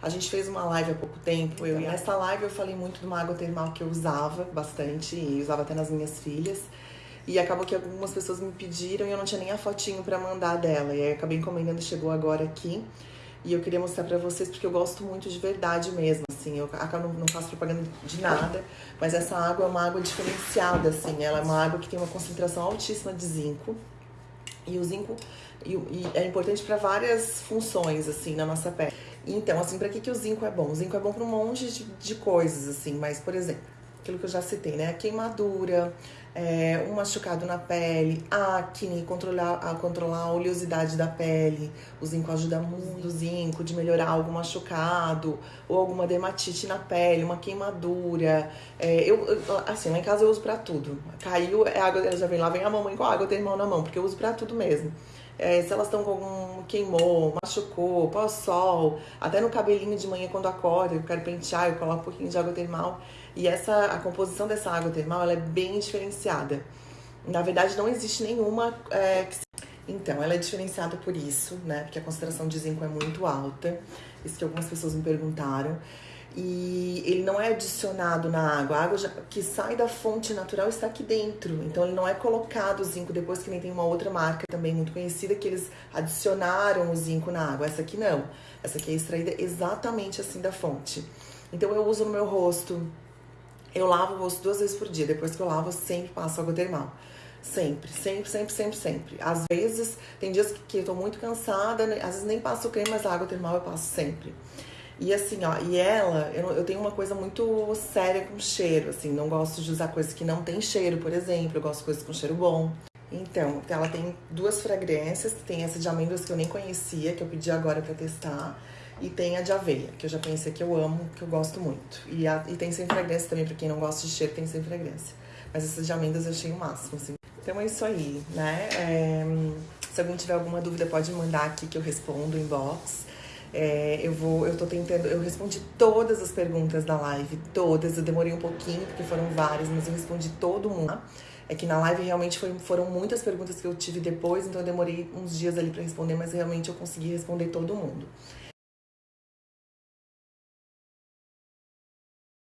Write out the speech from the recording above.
A gente fez uma live há pouco tempo. Eu, e nessa live eu falei muito de uma água termal que eu usava bastante e usava até nas minhas filhas. E acabou que algumas pessoas me pediram e eu não tinha nem a fotinho para mandar dela. E aí acabei encomendando, chegou agora aqui. E eu queria mostrar para vocês porque eu gosto muito de verdade mesmo, assim. Eu acabo não faço propaganda de nada, mas essa água é uma água diferenciada, assim. Ela é uma água que tem uma concentração altíssima de zinco. E o zinco e, e é importante para várias funções, assim, na nossa pele. Então, assim, para que, que o zinco é bom? O zinco é bom para um monte de, de coisas, assim, mas, por exemplo, aquilo que eu já citei, né? Queimadura, é, um machucado na pele, acne, controlar a, controlar a oleosidade da pele. O zinco ajuda muito, o zinco, de melhorar algum machucado ou alguma dermatite na pele, uma queimadura. É, eu, assim, lá em casa eu uso para tudo. Caiu, é água, já vem lá, vem a mamãe com a água, tem mão na mão, porque eu uso para tudo mesmo. É, se elas estão com algum queimou, machucou, pós-sol, até no cabelinho de manhã quando acorda, eu quero pentear, eu coloco um pouquinho de água termal. E essa, a composição dessa água termal ela é bem diferenciada. Na verdade, não existe nenhuma é, que... Então, ela é diferenciada por isso, né? Porque a concentração de zinco é muito alta. Isso que algumas pessoas me perguntaram e ele não é adicionado na água. A água já, que sai da fonte natural está aqui dentro. Então ele não é colocado o zinco depois que nem tem uma outra marca também muito conhecida que eles adicionaram o zinco na água. Essa aqui não. Essa aqui é extraída exatamente assim da fonte. Então eu uso no meu rosto. Eu lavo o rosto duas vezes por dia. Depois que eu lavo, eu sempre passo água termal. Sempre, sempre, sempre, sempre, sempre. Às vezes, tem dias que eu tô muito cansada, né? às vezes nem passo creme, mas a água termal eu passo sempre. E assim, ó, e ela, eu, eu tenho uma coisa muito séria com cheiro, assim, não gosto de usar coisas que não tem cheiro, por exemplo, eu gosto de coisas com cheiro bom. Então, ela tem duas fragrâncias, tem essa de amêndoas que eu nem conhecia, que eu pedi agora para testar, e tem a de aveia, que eu já pensei que eu amo, que eu gosto muito. E, a, e tem sem fragrância também, pra quem não gosta de cheiro, tem sem fragrância. Mas essas de amêndoas eu achei o máximo, assim. Então é isso aí, né? É, se alguém tiver alguma dúvida, pode mandar aqui que eu respondo inbox. É, eu vou, eu tô tentando, eu respondi todas as perguntas da live, todas. Eu demorei um pouquinho porque foram várias, mas eu respondi todo mundo. É que na live realmente foi, foram muitas perguntas que eu tive depois, então eu demorei uns dias ali para responder, mas realmente eu consegui responder todo mundo.